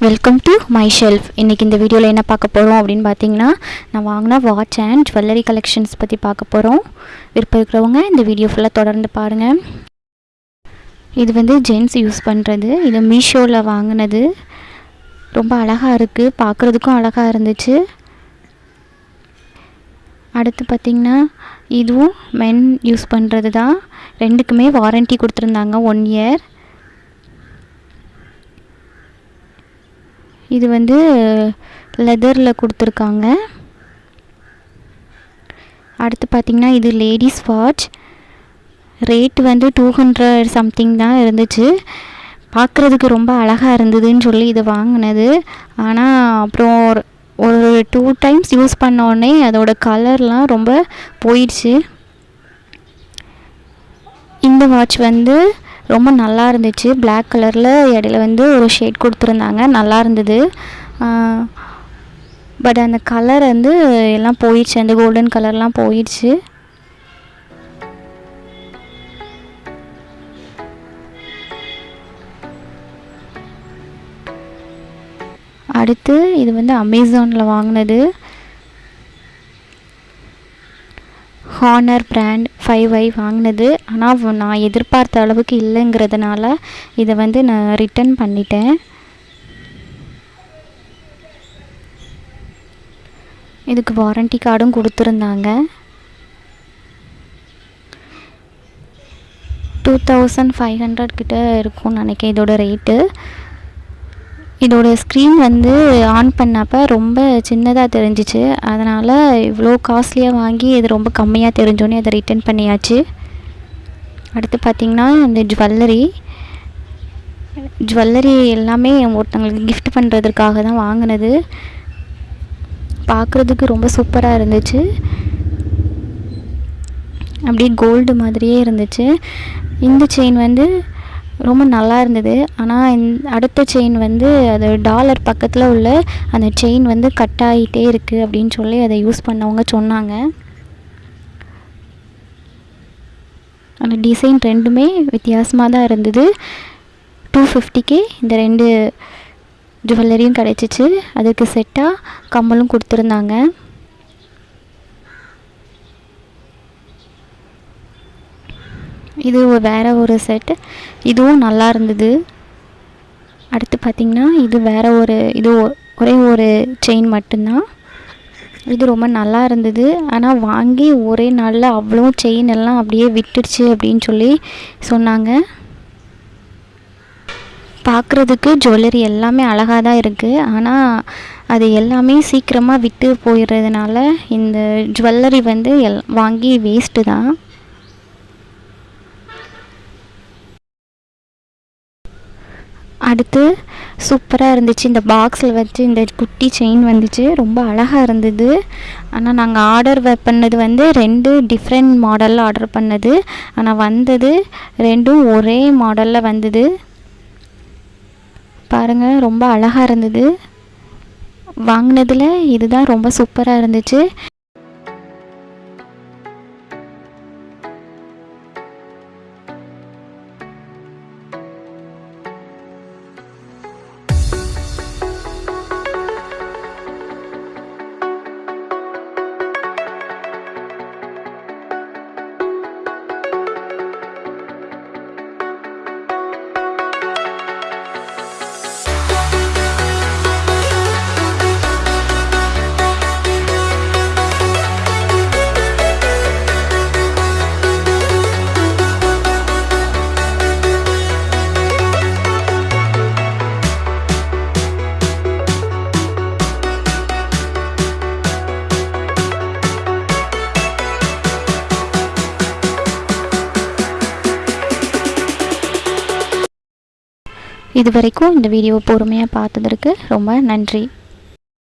Welcome to my shelf இன்றைக்கி இந்த வீடியோவில் என்ன பார்க்க போகிறோம் அப்படின்னு பார்த்தீங்கன்னா நான் வாங்கின வாட்ச் அண்ட் ஜுவல்லரி கலெக்ஷன்ஸ் பற்றி பார்க்க போகிறோம் விருப்பம் இருக்கிறவங்க இந்த வீடியோ ஃபுல்லாக தொடர்ந்து பாருங்கள் இது வந்து ஜென்ஸ் யூஸ் பண்ணுறது இது மீஷோவில் வாங்கினது. ரொம்ப அழகாக இருக்குது பார்க்குறதுக்கும் அழகாக இருந்துச்சு. அடுத்து பார்த்திங்கன்னா இதுவும் மென் யூஸ் பண்ணுறது தான் ரெண்டுக்குமே வாரண்ட்டி கொடுத்துருந்தாங்க ஒன் இயர் இது வந்து லெதரில் கொடுத்துருக்காங்க. அடுத்து பார்த்திங்கன்னா இது லேடிஸ் வாட்ச் ரேட் வந்து டூ ஹண்ட்ரட் சம்திங் தான் இருந்துச்சு. பார்க்குறதுக்கு ரொம்ப அழகாக இருந்ததுன்னு சொல்லி இது வாங்கினது. ஆனால் அப்புறம் ஒரு ஒரு டூ டைம்ஸ் யூஸ் பண்ணோடனே அதோட கலர்லாம் ரொம்ப போயிடுச்சு. இந்த வாட்ச் வந்து ரொம்ப நல்லா இருந்துச்சு. பிளாக் கலரில் இடையில வந்து ஒரு ஷேட் கொடுத்துருந்தாங்க. நல்லா இருந்தது. பட் அந்த கலர் வந்து எல்லாம் போயிடுச்சு. அந்த கோல்டன் கலர்லாம் போயிடுச்சு. அடுத்து இது வந்து அமேசானில் வாங்கினது. ஹானர் பிராண்ட் ஃபைவ் ஐ வாங்கினது. ஆனால் நான் எதிர்பார்த்த அளவுக்கு இல்லைங்கிறதுனால இதை வந்து நான் ரிட்டன் பண்ணிட்டேன். இதுக்கு வாரண்டி கார்டும் கொடுத்துருந்தாங்க. டூ தௌசண்ட் ஃபைவ் ஹண்ட்ரட் கிட்ட இருக்கும்னு நினைக்கிறேன் இதோட ரேட்டு இதோட ஸ்க்ரீன் வந்து ஆன் பண்ணப்போ ரொம்ப சின்னதாக தெரிஞ்சிச்சு. அதனால் இவ்வளோ காஸ்ட்லியாக வாங்கி இது ரொம்ப கம்மியாக தெரிஞ்சோன்னே அதை ரிட்டன் பண்ணியாச்சு. அடுத்து பார்த்திங்கன்னா இந்த ஜுவல்லரி ஜுவல்லரி எல்லாமே ஒருத்தங்களுக்கு கிஃப்ட் பண்ணுறதுக்காக தான் வாங்கினது. பார்க்குறதுக்கு ரொம்ப சூப்பராக இருந்துச்சு. அப்படியே கோல்டு மாதிரியே இருந்துச்சு. இந்த செயின் வந்து ரொம்ப நல்லா இருந்தது. ஆனால் இந் அடுத்த செயின் வந்து அது டாலர் பக்கத்தில் உள்ள அந்த செயின் வந்து கட் ஆகிட்டே இருக்குது அப்படின்னு சொல்லி அதை யூஸ் பண்ணவங்க சொன்னாங்க. அந்த டிசைன் ரெண்டுமே வித்தியாசமாக தான் இருந்தது. டூ ஃபிஃப்டிக்கு இந்த ரெண்டு ஜுவல்லரியும் கிடச்சிச்சு. அதுக்கு செட்டாக கம்மலும் கொடுத்துருந்தாங்க. இது வேறு ஒரு செட் இதுவும் நல்லா இருந்தது. அடுத்து பார்த்திங்கன்னா இது வேறு ஒரு இது ஒரே ஒரு செயின் மட்டும்தான். இது ரொம்ப நல்லா இருந்தது. ஆனால் வாங்கி ஒரே நாளில் அவ்வளோ செயின் எல்லாம் அப்படியே விட்டுடுச்சு அப்படின்னு சொல்லி சொன்னாங்க. பார்க்குறதுக்கு ஜுவல்லரி எல்லாமே அழகாக தான் இருக்குது ஆனால் அது எல்லாமே சீக்கிரமாக விட்டு போயிடுறதுனால இந்த ஜுவல்லரி வந்து எல் வாங்கி வேஸ்ட்டு தான். அடுத்து சூப்பராக இருந்துச்சு. இந்த பாக்ஸில் வச்சு இந்த குட்டி செயின் வந்துச்சு. ரொம்ப அழகாக இருந்தது. ஆனால் நாங்கள் ஆர்டர் பண்ணது வந்து ரெண்டு டிஃப்ரெண்ட் மாடலில் ஆர்டர் பண்ணது. ஆனால் வந்தது ரெண்டும் ஒரே மாடலில் வந்தது. பாருங்கள் ரொம்ப அழகாக இருந்தது. வாங்கினதில் இதுதான் ரொம்ப சூப்பராக இருந்துச்சு. இது வரைக்கும் இந்த வீடியோவை பொறுமையாக பார்த்ததற்கு ரொம்ப நன்றி.